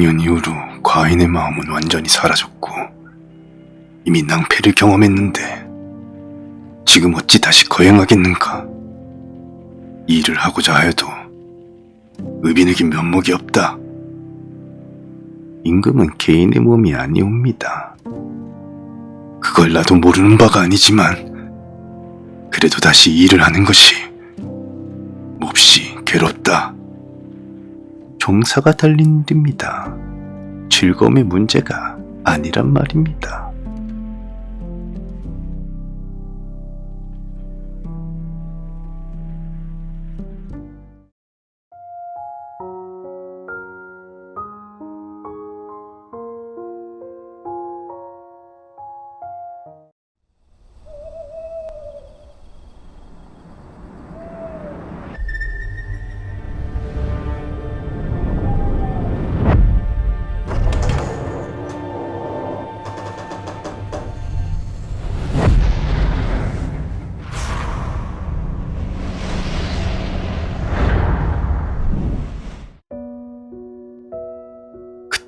작년 이후로 과인의 마음은 완전히 사라졌고 이미 낭패를 경험했는데 지금 어찌 다시 거행하겠는가? 일을 하고자 하여도 의빈에게 면목이 없다. 임금은 개인의 몸이 아니옵니다. 그걸 나도 모르는 바가 아니지만 그래도 다시 일을 하는 것이 몹시 괴롭다. 종사가 달린 일입니다. 즐거움의 문제가 아니란 말입니다.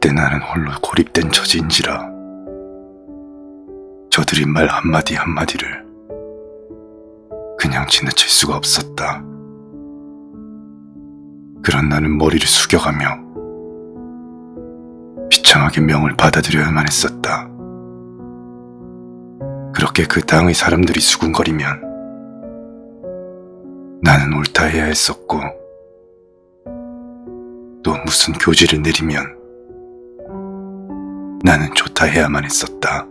그때 나는 홀로 고립된 처지인지라 저들이 말 한마디 한마디를 그냥 지나칠 수가 없었다. 그런 나는 머리를 숙여가며 비참하게 명을 받아들여야만 했었다. 그렇게 그 땅의 사람들이 수군거리면 나는 옳다 해야 했었고 또 무슨 교지를 내리면 나는 좋다 해야만 했었다.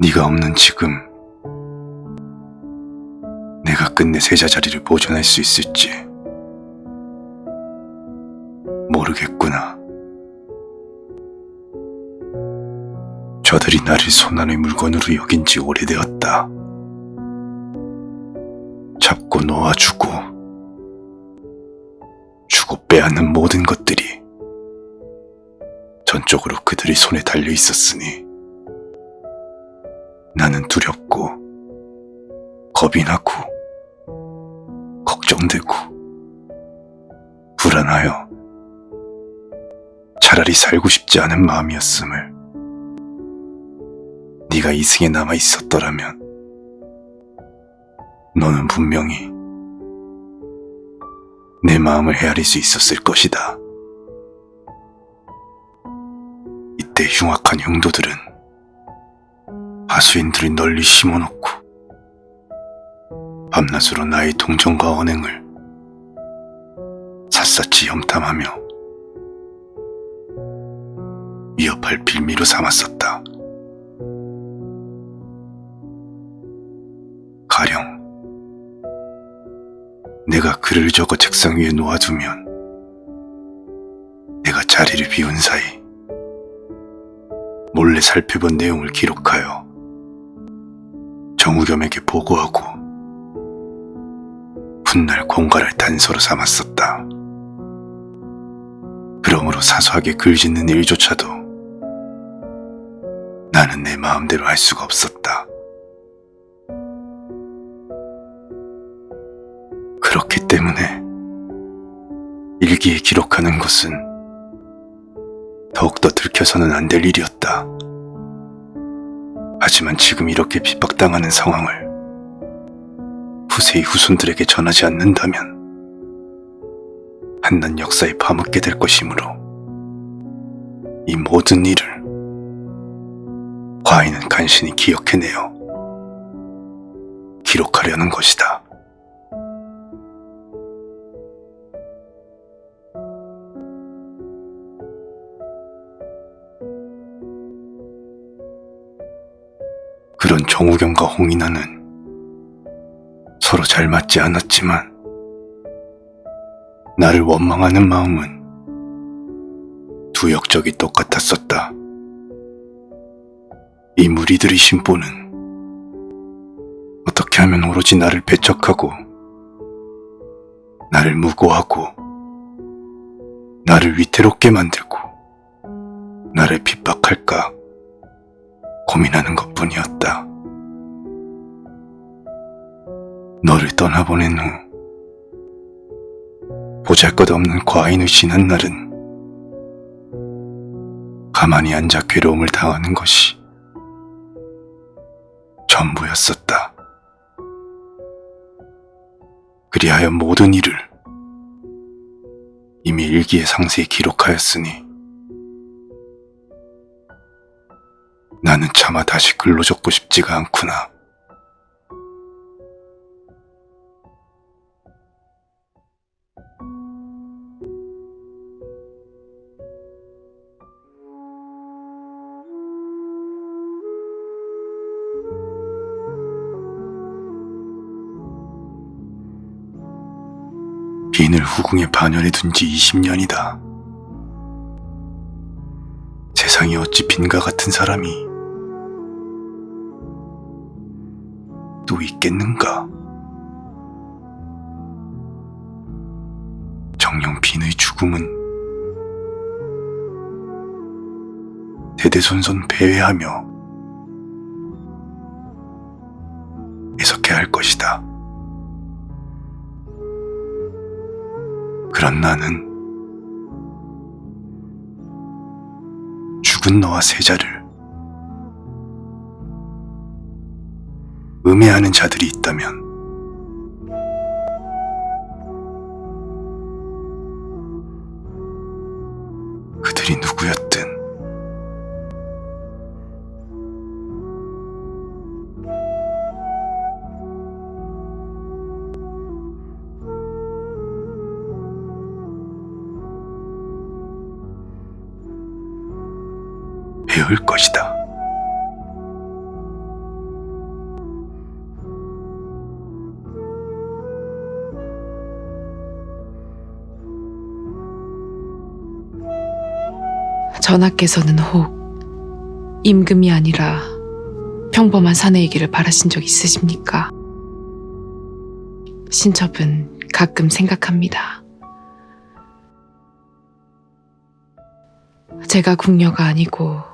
네가 없는 지금 내가 끝내 세자 자리를 보존할 수 있을지 모르겠구나. 저들이 나를 손안의 물건으로 여긴 지 오래되었다. 잡고 놓아주고 주고 빼앗는 모든 것들이 전적으로 그들의 손에 달려 있었으니 나는 두렵고 겁이 나고 걱정되고 불안하여 차라리 살고 싶지 않은 마음이었음을 네가 이승에 남아 있었더라면 너는 분명히 내 마음을 헤아릴 수 있었을 것이다. 이때 흉악한 형도들은 하수인들을 널리 심어놓고 밤낮으로 나의 동정과 언행을 샅샅이 염탐하며 위협할 빌미로 삼았었다. 가령 내가 글을 적어 책상 위에 놓아두면 내가 자리를 비운 사이 몰래 살펴본 내용을 기록하여 정우겸에게 보고하고 훗날 공갈을 단서로 삼았었다. 그러므로 사소하게 글 짓는 일조차도 나는 내 마음대로 할 수가 없었다. 그렇기 때문에 일기에 기록하는 것은 더욱더 들켜서는 안 될 일이었다. 하지만 지금 이렇게 핍박당하는 상황을 후세의 후손들에게 전하지 않는다면 한낱 역사에 파묻게 될 것이므로 이 모든 일을 과인은 간신히 기억해내어 기록하려는 것이다. 그런 정우경과 홍인아는 서로 잘 맞지 않았지만 나를 원망하는 마음은 두 역적이 똑같았었다. 이 무리들의 심보는 어떻게 하면 오로지 나를 배척하고 나를 무고하고 나를 위태롭게 만들고 나를 핍박할까 고민하는 것 뿐이었다. 너를 떠나보낸 후 보잘것없는 과인을 지난 날은 가만히 앉아 괴로움을 당하는 것이 전부였었다. 그리하여 모든 일을 이미 일기에 상세히 기록하였으니 나는 차마 다시 글로 적고 싶지가 않구나. 빈을 후궁에 반열에 둔 지 20년이다. 세상에 어찌 빈과 같은 사람이 또 있겠는가? 정녕 빈의 죽음은 대대손손 배회하며 애석해야 할 것이다. 그런 나는 죽은 너와 세자를 음해하는 자들이 있다면 배울 것이다. 전하께서는 혹 임금이 아니라 평범한 사내이기를 바라신 적 있으십니까? 신첩은 가끔 생각합니다. 제가 궁녀가 아니고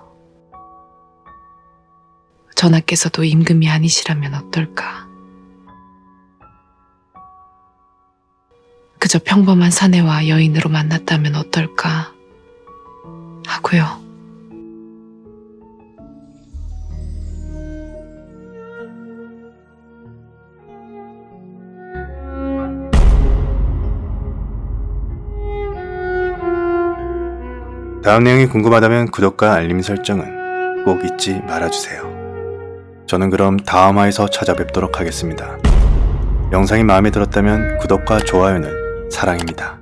전하께서도 임금이 아니시라면 어떨까? 그저 평범한 사내와 여인으로 만났다면 어떨까? 하고요. 다음 내용이 궁금하다면 구독과 알림 설정은 꼭 잊지 말아주세요. 저는 그럼 다음 화에서 찾아뵙도록 하겠습니다. 영상이 마음에 들었다면 구독과 좋아요는 사랑입니다.